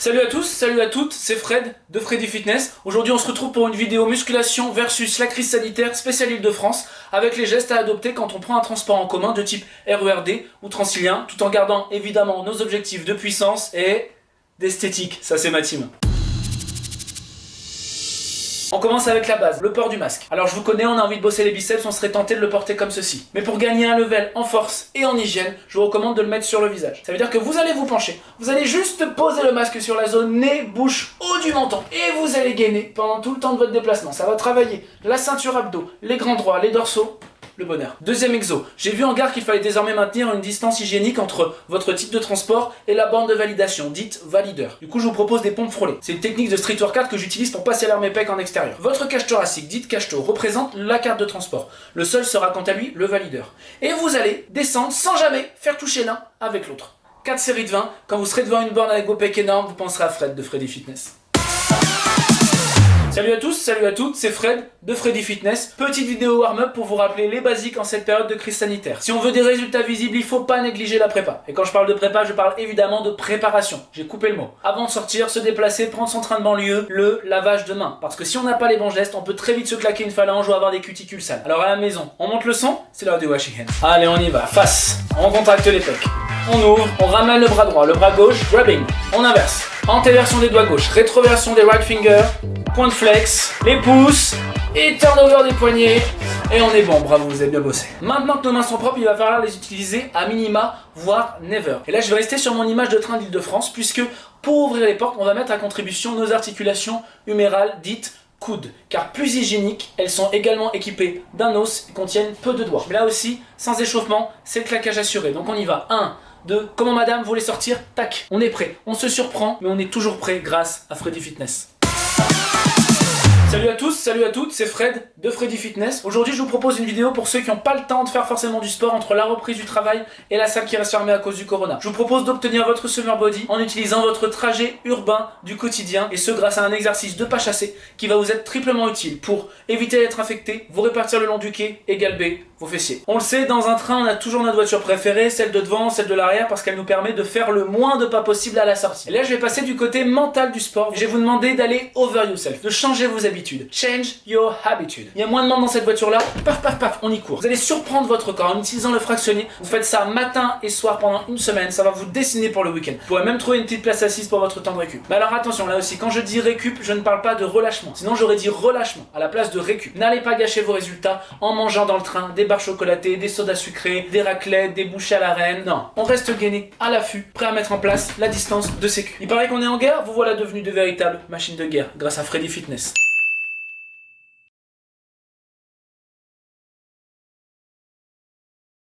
Salut à tous, salut à toutes, c'est Fred de Freddy Fitness. Aujourd'hui on se retrouve pour une vidéo musculation versus la crise sanitaire spéciale Île-de-France avec les gestes à adopter quand on prend un transport en commun de type RERD ou Transilien tout en gardant évidemment nos objectifs de puissance et d'esthétique, ça c'est ma team. On commence avec la base, le port du masque. Alors je vous connais, on a envie de bosser les biceps, on serait tenté de le porter comme ceci. Mais pour gagner un level en force et en hygiène, je vous recommande de le mettre sur le visage. Ça veut dire que vous allez vous pencher, vous allez juste poser le masque sur la zone nez, bouche, haut du menton, et vous allez gainer pendant tout le temps de votre déplacement. Ça va travailler la ceinture abdos, les grands droits, les dorsaux, le bonheur. Deuxième exo, j'ai vu en gare qu'il fallait désormais maintenir une distance hygiénique entre votre type de transport et la borne de validation, dite valideur. Du coup, je vous propose des pompes frôlées. C'est une technique de street workout que j'utilise pour passer l'air mes pecs en extérieur. Votre cage thoracique, dite cage représente la carte de transport. Le sol sera quant à lui le valideur. Et vous allez descendre sans jamais faire toucher l'un avec l'autre. 4 séries de 20, quand vous serez devant une borne avec vos pecs énormes, vous penserez à Fred de Freddy Fitness. Salut à tous, salut à toutes, c'est Fred de Freddy Fitness. Petite vidéo warm-up pour vous rappeler les basiques en cette période de crise sanitaire. Si on veut des résultats visibles, il faut pas négliger la prépa. Et quand je parle de prépa, je parle évidemment de préparation. J'ai coupé le mot. Avant de sortir, se déplacer, prendre son train de banlieue, le lavage de main. Parce que si on n'a pas les bons gestes, on peut très vite se claquer une phalange ou avoir des cuticules sales. Alors à la maison, on monte le son, c'est l'heure du washing hand. Allez, on y va. Face. On contracte les pecs. On ouvre, on ramène le bras droit, le bras gauche, grabbing. On inverse. Antéversion des doigts gauches, rétroversion des right fingers, point de flex, les pouces, et turnover des poignets, et on est bon, bravo, vous avez bien bossé. Maintenant que nos mains sont propres, il va falloir les utiliser à minima, voire never. Et là, je vais rester sur mon image de train d'Île-de-France, puisque pour ouvrir les portes, on va mettre à contribution nos articulations humérales dites coudes, car plus hygiéniques, elles sont également équipées d'un os et contiennent peu de doigts. Mais là aussi, sans échauffement, c'est le claquage assuré. Donc on y va. 1, de comment madame voulait sortir, tac, on est prêt. On se surprend, mais on est toujours prêt grâce à Freddy Fitness. Salut à tous, salut à toutes, c'est Fred de Freddy Fitness. Aujourd'hui, je vous propose une vidéo pour ceux qui n'ont pas le temps de faire forcément du sport entre la reprise du travail et la salle qui reste fermée à cause du corona. Je vous propose d'obtenir votre summer body en utilisant votre trajet urbain du quotidien et ce grâce à un exercice de pas chassé qui va vous être triplement utile pour éviter d'être infecté, vous répartir le long du quai et galber vos fessiers. On le sait, dans un train, on a toujours notre voiture préférée, celle de devant, celle de l'arrière parce qu'elle nous permet de faire le moins de pas possible à la sortie. Et là, je vais passer du côté mental du sport. Je vais vous demander d'aller over yourself, de changer vos Change your habitude. Il y a moins de monde dans cette voiture-là. Paf, paf, paf, on y court. Vous allez surprendre votre corps en utilisant le fractionné. Vous faites ça matin et soir pendant une semaine. Ça va vous dessiner pour le week-end. Vous pourrez même trouver une petite place assise pour votre temps de récup. Mais alors attention, là aussi, quand je dis récup, je ne parle pas de relâchement. Sinon, j'aurais dit relâchement à la place de récup. N'allez pas gâcher vos résultats en mangeant dans le train des barres chocolatées, des sodas sucrés, des raclettes, des bouchées à la reine. Non, on reste gainé, à l'affût, prêt à mettre en place la distance de sécu. Il paraît qu'on est en guerre, vous voilà devenu de véritables machines de guerre grâce à Freddy Fitness.